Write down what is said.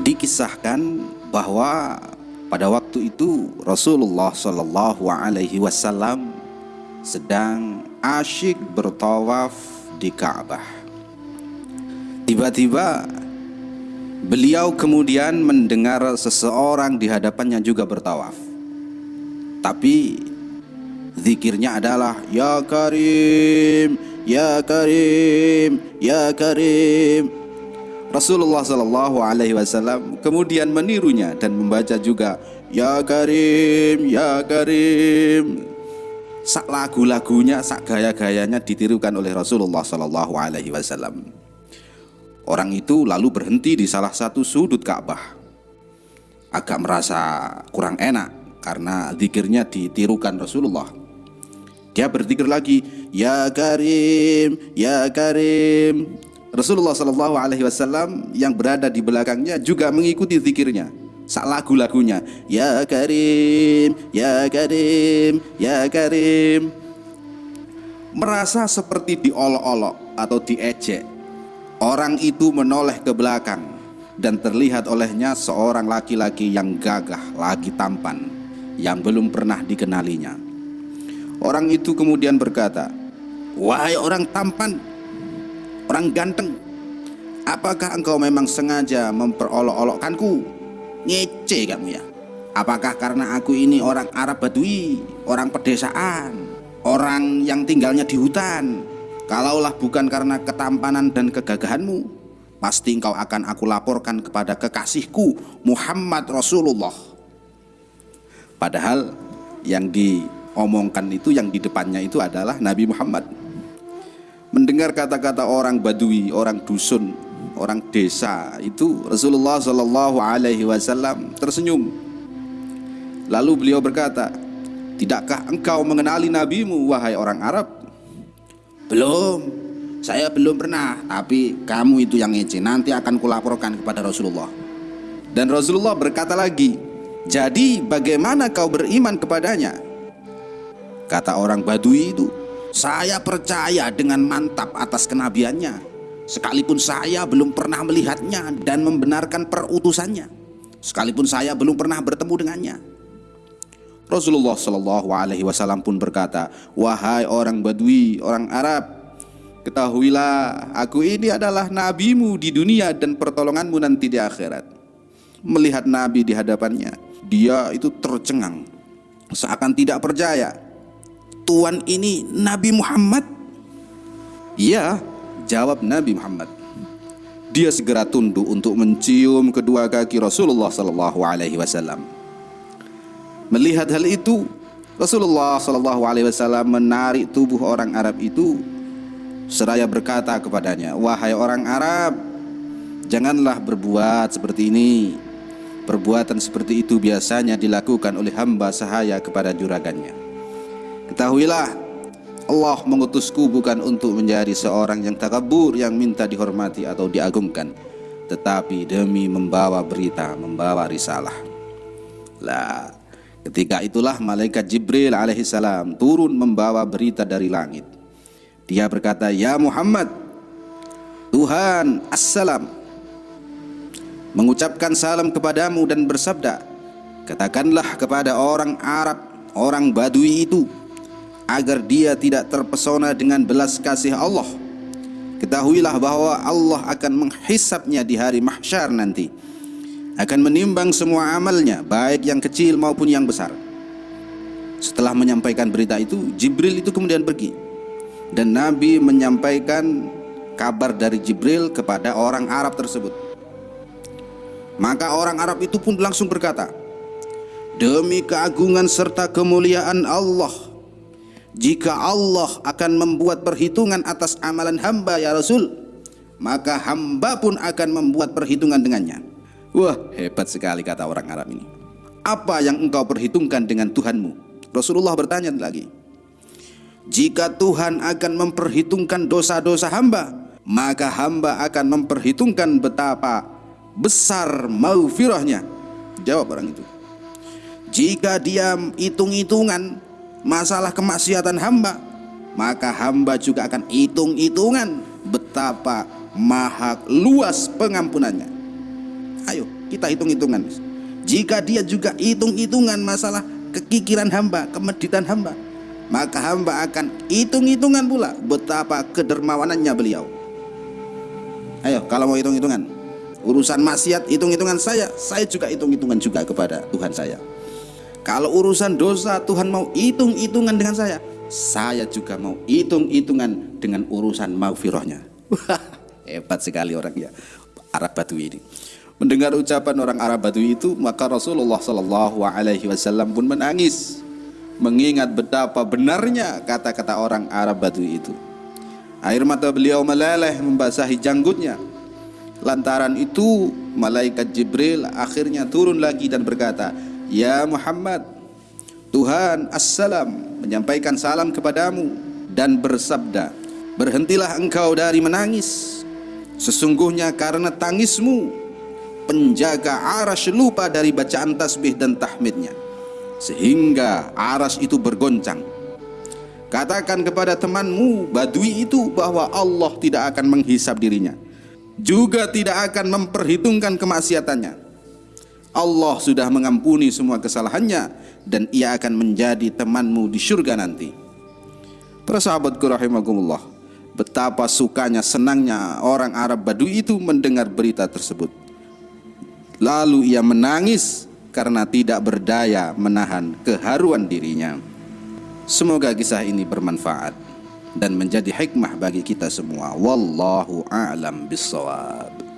Dikisahkan bahwa pada waktu itu Rasulullah Shallallahu Alaihi Wasallam sedang asyik bertawaf di Ka'bah. Tiba-tiba beliau kemudian mendengar seseorang di hadapannya juga bertawaf. Tapi zikirnya adalah Ya Karim, Ya Karim, Ya Karim Rasulullah Shallallahu Alaihi Wasallam kemudian menirunya dan membaca juga Ya Karim, Ya Karim. Sak lagu-lagunya, sak gaya-gayanya ditirukan oleh Rasulullah Shallallahu Alaihi Wasallam. Orang itu lalu berhenti di salah satu sudut Ka'bah. Agak merasa kurang enak karena zikirnya ditirukan Rasulullah. Dia berzikir lagi, Ya Karim, Ya Karim. Rasulullah Shallallahu Alaihi Wasallam yang berada di belakangnya juga mengikuti zikirnya. Sak lagu-lagunya Ya Karim, Ya Karim, Ya Karim. Merasa seperti diolok-olok atau diejek. Orang itu menoleh ke belakang dan terlihat olehnya seorang laki-laki yang gagah lagi tampan yang belum pernah dikenalinya. Orang itu kemudian berkata wahai orang tampan orang ganteng apakah engkau memang sengaja memperolok-olokkanku? Ngece kamu ya. Apakah karena aku ini orang Arab Badui orang pedesaan orang yang tinggalnya di hutan? Kalaulah bukan karena ketampanan dan kegagahanmu pasti engkau akan aku laporkan kepada kekasihku Muhammad Rasulullah. Padahal yang diomongkan itu yang di depannya itu adalah Nabi Muhammad mendengar kata-kata orang Badui, orang dusun, orang desa itu Rasulullah Shallallahu Alaihi Wasallam tersenyum. Lalu beliau berkata, Tidakkah engkau mengenali nabimu wahai orang Arab? Belum, saya belum pernah. Tapi kamu itu yang ngece. Nanti akan kulaporkan kepada Rasulullah. Dan Rasulullah berkata lagi, jadi bagaimana kau beriman kepadanya? Kata orang Badui itu, saya percaya dengan mantap atas kenabiannya. Sekalipun saya belum pernah melihatnya dan membenarkan perutusannya. Sekalipun saya belum pernah bertemu dengannya. Rasulullah Shallallahu Alaihi Wasallam pun berkata, wahai orang Badui, orang Arab, ketahuilah aku ini adalah nabimu di dunia dan pertolonganmu nanti di akhirat. Melihat Nabi di hadapannya, dia itu tercengang, seakan tidak percaya Tuhan ini Nabi Muhammad? Ya, jawab Nabi Muhammad. Dia segera tunduk untuk mencium kedua kaki Rasulullah Sallallahu Alaihi Wasallam. Melihat hal itu, Rasulullah Sallallahu Alaihi Wasallam menarik tubuh orang Arab itu seraya berkata kepadanya, wahai orang Arab, janganlah berbuat seperti ini. Perbuatan seperti itu biasanya dilakukan oleh hamba sahaya kepada juragannya. Ketahuilah Allah mengutusku bukan untuk menjadi seorang yang takabur yang minta dihormati atau diagungkan tetapi demi membawa berita, membawa risalah. Lah, ketika itulah malaikat Jibril alaihissalam turun membawa berita dari langit. Dia berkata, "Ya Muhammad, Tuhan assalam mengucapkan salam kepadamu dan bersabda, katakanlah kepada orang Arab, orang Badui itu, agar dia tidak terpesona dengan belas kasih Allah. Ketahuilah bahwa Allah akan menghisapnya di hari mahsyar nanti. Akan menimbang semua amalnya, baik yang kecil maupun yang besar. Setelah menyampaikan berita itu, Jibril itu kemudian pergi. Dan Nabi menyampaikan kabar dari Jibril kepada orang Arab tersebut. Maka orang Arab itu pun langsung berkata, Demi keagungan serta kemuliaan Allah, jika Allah akan membuat perhitungan atas amalan hamba ya Rasul maka hamba pun akan membuat perhitungan dengannya. Wah hebat sekali kata orang Arab ini. Apa yang engkau perhitungkan dengan Tuhanmu? Rasulullah bertanya lagi. Jika Tuhan akan memperhitungkan dosa-dosa hamba maka hamba akan memperhitungkan betapa besar maufirahnya jawab orang itu. Jika dia hitung-hitungan masalah kemaksiatan hamba maka hamba juga akan hitung-hitungan betapa maha luas pengampunannya ayo kita hitung-hitungan. Jika dia juga hitung-hitungan masalah kekikiran hamba, kemeditan hamba, maka hamba akan hitung-hitungan pula betapa kedermawanannya beliau. Ayo, kalau mau hitung-hitungan, urusan maksiat hitung-hitungan saya, saya juga hitung-hitungan juga kepada Tuhan saya. Kalau urusan dosa Tuhan mau hitung-hitungan dengan saya, saya juga mau hitung-hitungan dengan urusan maghfirahnya. Hebat sekali orang ya Arab Badui ini. Mendengar ucapan orang Arab Badui itu, maka Rasulullah Shallallahu Alaihi Wasallam pun menangis, mengingat betapa benarnya kata-kata orang Arab Badui itu. Air mata beliau meleleh membasahi janggutnya. Lantaran itu, malaikat Jibril akhirnya turun lagi dan berkata, Ya Muhammad Tuhan Assalam menyampaikan salam kepadamu dan bersabda Berhentilah engkau dari menangis. Sesungguhnya karena tangismu Penjaga aras lupa dari bacaan tasbih dan tahmidnya Sehingga aras itu bergoncang. Katakan kepada temanmu Badui itu bahwa Allah tidak akan menghisap dirinya Juga tidak akan memperhitungkan kemaksiatannya Allah sudah mengampuni semua kesalahannya dan ia akan menjadi temanmu di surga nanti. Para sahabatku rahimakumullah, betapa sukanya senangnya orang Arab Badui itu mendengar berita tersebut. Lalu ia menangis karena tidak berdaya menahan keharuan dirinya. Semoga kisah ini bermanfaat dan menjadi hikmah bagi kita semua. Wallahu a'lam bissawab.